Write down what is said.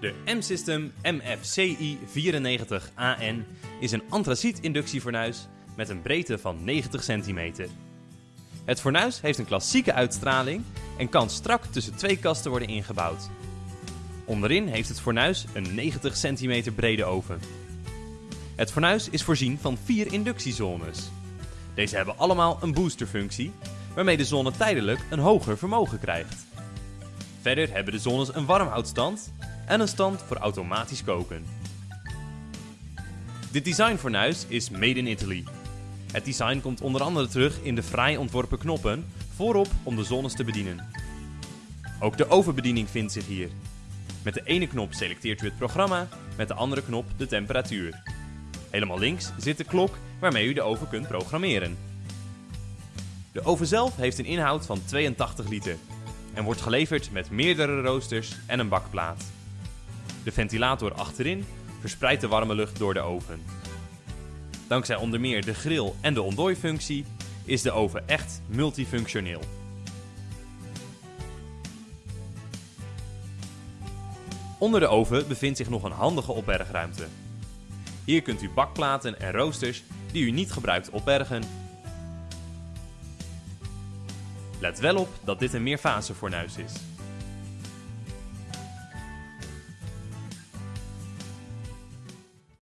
De M-System MFCI 94AN is een antraciet-inductiefornuis met een breedte van 90 centimeter. Het fornuis heeft een klassieke uitstraling en kan strak tussen twee kasten worden ingebouwd. Onderin heeft het fornuis een 90 centimeter brede oven. Het fornuis is voorzien van vier inductiezones. Deze hebben allemaal een boosterfunctie, waarmee de zone tijdelijk een hoger vermogen krijgt. Verder hebben de zones een warmhoudstand en een stand voor automatisch koken. Dit designfornuis is made in Italy. Het design komt onder andere terug in de fraai ontworpen knoppen voorop om de zones te bedienen. Ook de ovenbediening vindt zich hier. Met de ene knop selecteert u het programma, met de andere knop de temperatuur. Helemaal links zit de klok waarmee u de oven kunt programmeren. De oven zelf heeft een inhoud van 82 liter en wordt geleverd met meerdere roosters en een bakplaat. De ventilator achterin verspreidt de warme lucht door de oven. Dankzij onder meer de grill en de ontdooifunctie is de oven echt multifunctioneel. Onder de oven bevindt zich nog een handige opbergruimte. Hier kunt u bakplaten en roosters die u niet gebruikt opbergen. Let wel op dat dit een meerfasefornuis is.